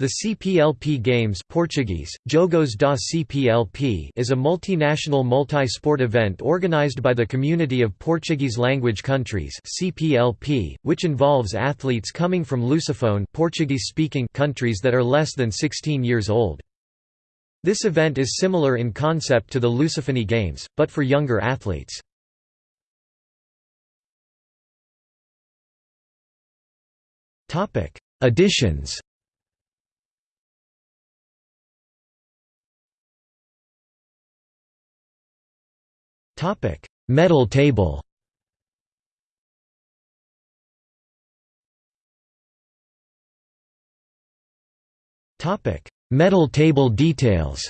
The CPLP Games Portuguese, Jogos da CPLP is a multinational multi-sport event organized by the Community of Portuguese-Language Countries CPLP, which involves athletes coming from Lusophone Portuguese-speaking countries that are less than 16 years old. This event is similar in concept to the Lusophony Games, but for younger athletes. Editions Topic: Medal table. Topic: Medal table details.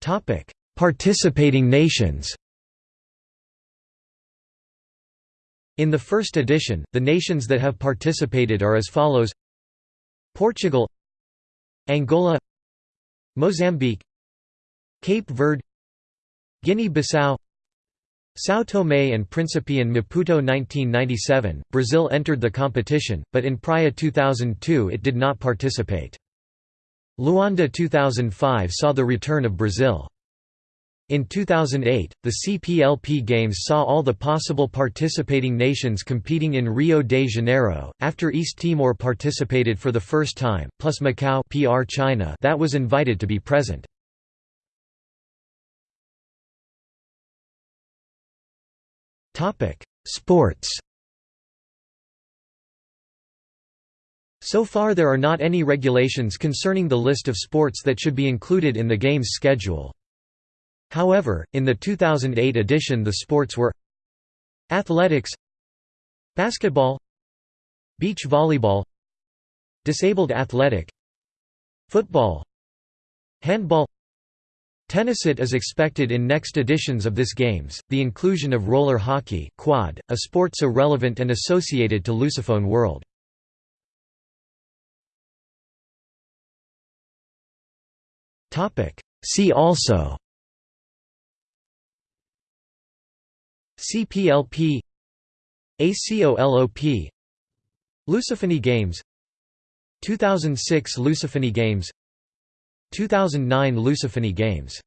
Topic: Participating nations. In the first edition, the nations that have participated are as follows Portugal Angola Mozambique Cape Verde Guinea-Bissau São Tomé and Príncipe and Maputo 1997, Brazil entered the competition, but in Praia 2002 it did not participate. Luanda 2005 saw the return of Brazil. In 2008, the CPLP Games saw all the possible participating nations competing in Rio de Janeiro, after East Timor participated for the first time, plus Macau PR China that was invited to be present. Sports So far there are not any regulations concerning the list of sports that should be included in the Games schedule. However, in the 2008 edition the sports were Athletics Basketball Beach volleyball Disabled athletic Football Handball Tennis It is expected in next editions of this games, the inclusion of roller hockey quad, a sport so relevant and associated to Lusophone world. See also CPLP ACOLOP Lusophony Games 2006 Lusophony Games 2009 Lusophony Games